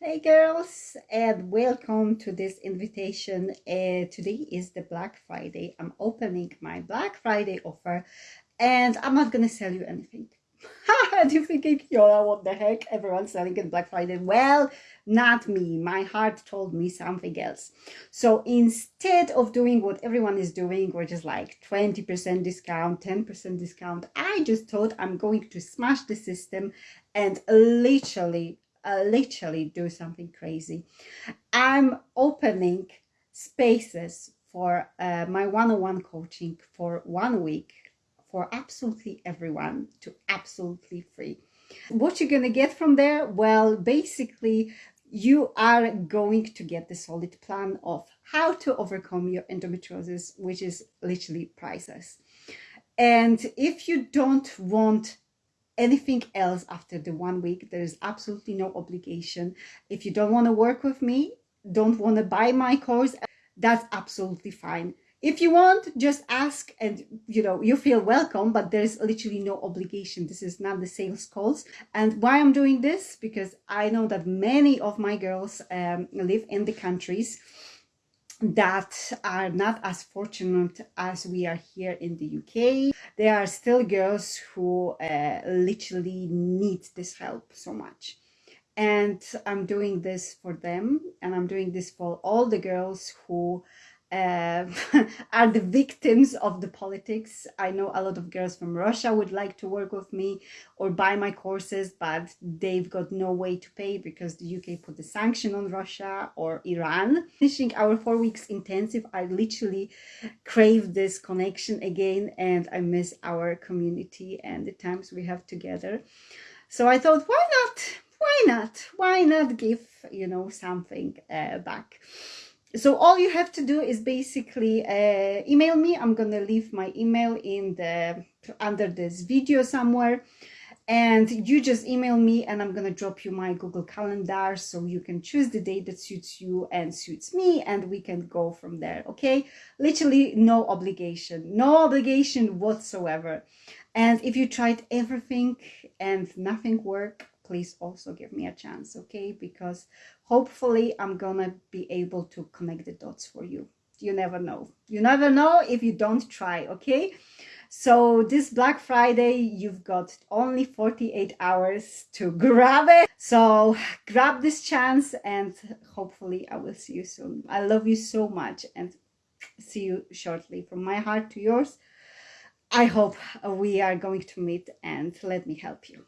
Hey girls and welcome to this invitation. Uh, today is the Black Friday. I'm opening my Black Friday offer and I'm not gonna sell you anything. and you're thinking, Yola, what the heck? Everyone's selling it Black Friday. Well, not me. My heart told me something else. So instead of doing what everyone is doing, which is like 20% discount, 10% discount, I just thought I'm going to smash the system and literally uh, literally do something crazy. I'm opening spaces for uh, my one-on-one coaching for one week for absolutely everyone to absolutely free. What you're going to get from there? Well, basically, you are going to get the solid plan of how to overcome your endometriosis, which is literally priceless. And if you don't want anything else after the one week. There is absolutely no obligation. If you don't want to work with me, don't want to buy my course, that's absolutely fine. If you want, just ask and you know, you feel welcome, but there's literally no obligation. This is not the sales calls. And why I'm doing this? Because I know that many of my girls um, live in the countries that are not as fortunate as we are here in the UK. There are still girls who uh, literally need this help so much. And I'm doing this for them and I'm doing this for all the girls who uh, are the victims of the politics. I know a lot of girls from Russia would like to work with me or buy my courses, but they've got no way to pay because the UK put the sanction on Russia or Iran. Finishing our four weeks intensive, I literally crave this connection again and I miss our community and the times we have together. So I thought, why not? Why not? Why not give, you know, something uh, back? So all you have to do is basically uh, email me. I'm gonna leave my email in the under this video somewhere. And you just email me and i'm gonna drop you my google calendar so you can choose the date that suits you and suits me and we can go from there okay? Literally no obligation no obligation whatsoever. And if you tried everything and nothing worked please also give me a chance, okay? Because hopefully I'm gonna be able to connect the dots for you. You never know. You never know if you don't try, okay? So this Black Friday, you've got only 48 hours to grab it. So grab this chance and hopefully I will see you soon. I love you so much and see you shortly. From my heart to yours, I hope we are going to meet and let me help you.